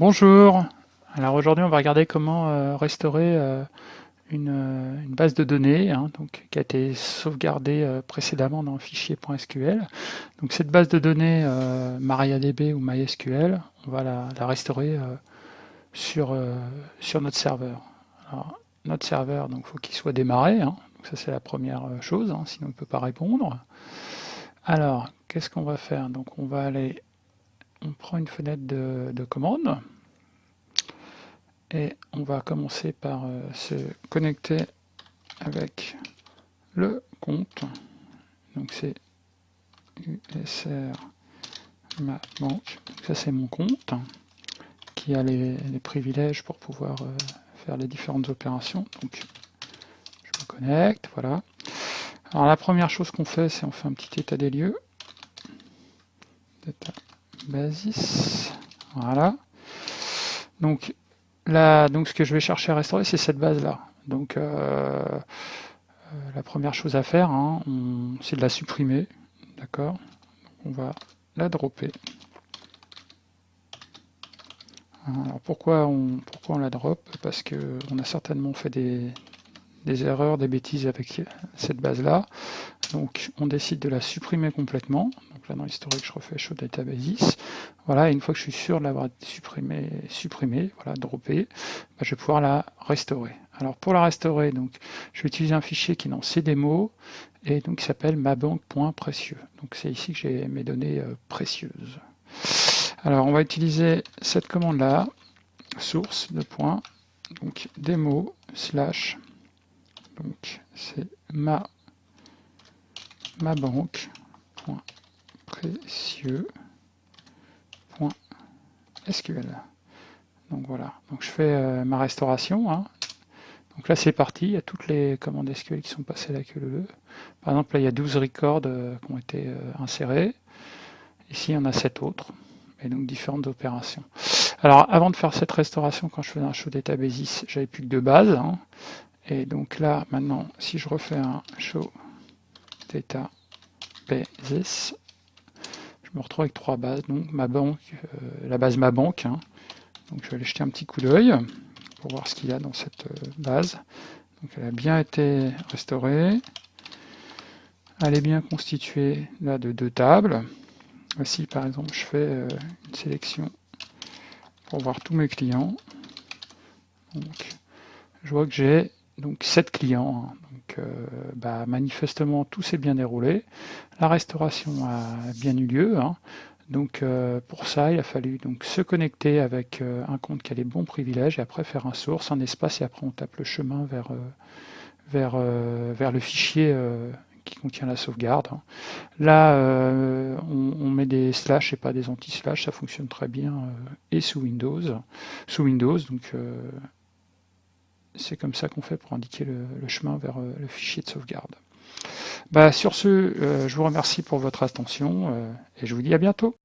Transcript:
Bonjour, alors aujourd'hui on va regarder comment euh, restaurer euh, une, euh, une, base de données hein, qui a été sauvegardée précédemment dans le fichier .sql. Donc cette base de données MariaDB ou MySQL, on va la, restaurer sur, notre serveur. Alors, notre serveur, donc faut qu'il soit démarré, hein, ça c'est la première chose, hein, sinon il ne peut pas répondre. Alors, qu'est-ce qu'on va faire? Donc on va aller on prend une fenêtre de, commande et on va commencer par euh, se connecter avec le compte. Donc c'est USR ça c'est mon compte qui a les, privilèges pour pouvoir euh, faire les différentes opérations. Donc je me connecte, voilà. Alors la première chose qu'on fait, c'est on fait un petit état des lieux. Basis. Voilà. Donc là, donc ce que je vais chercher à restaurer, c'est cette base-là. Donc euh, euh, la première chose à faire, hein, c'est de la supprimer. D'accord On va la dropper. Alors pourquoi on, pourquoi on la drop? Parce qu'on a certainement fait des, des erreurs, des bêtises avec cette base-là. Donc on décide de la supprimer complètement. Donc là dans l'historique je refais show databases. Voilà, et une fois que je suis sûr de l'avoir supprimé, supprimé, voilà, droppé, bah, je vais pouvoir la restaurer. Alors pour la restaurer, donc je vais utiliser un fichier qui est dans cdemo et donc qui s'appelle mabank.précieux. Donc c'est ici que j'ai mes données euh, précieuses. Alors on va utiliser cette commande là, source de point, donc slash c'est ma, ma banque SQL. Donc voilà, je fais euh, ma restauration. Hein. Donc là c'est parti, il y a toutes les commandes SQL qui sont passées là que le Par exemple là il y a 12 records euh, qui ont été euh, insérés. Ici il y en a 7 autres, et donc différentes opérations. Alors avant de faire cette restauration, quand je faisais un show databases, j'avais plus que deux bases. Hein. Et donc là, maintenant, si je refais un show data basis, je me retrouve avec trois bases. Donc ma banque, euh, la base ma banque. Hein. Donc je vais aller jeter un petit coup d'œil pour voir ce qu'il y a dans cette euh, base. Donc elle a bien été restaurée. Elle est bien constituée là de deux tables. Voici par exemple je fais euh, une sélection pour voir tous mes clients. Donc je vois que j'ai donc 7 clients. Hein. Euh, bah, manifestement, tout s'est bien déroulé. La restauration a bien eu lieu. Hein. Donc euh, pour ça, il a fallu donc se connecter avec euh, un compte qui a les bons privilèges et après faire un source, un espace et après on tape le chemin vers, le fichier qui contient la sauvegarde. Hein. Là, on, on, met des slash et pas des anti-slash, ça fonctionne très bien et sous Windows. Sous Windows, donc c'est comme ça qu'on fait pour indiquer le, chemin vers euh, le fichier de sauvegarde. Bah, sur ce, euh, je vous remercie pour votre attention euh, et je vous dis à bientôt.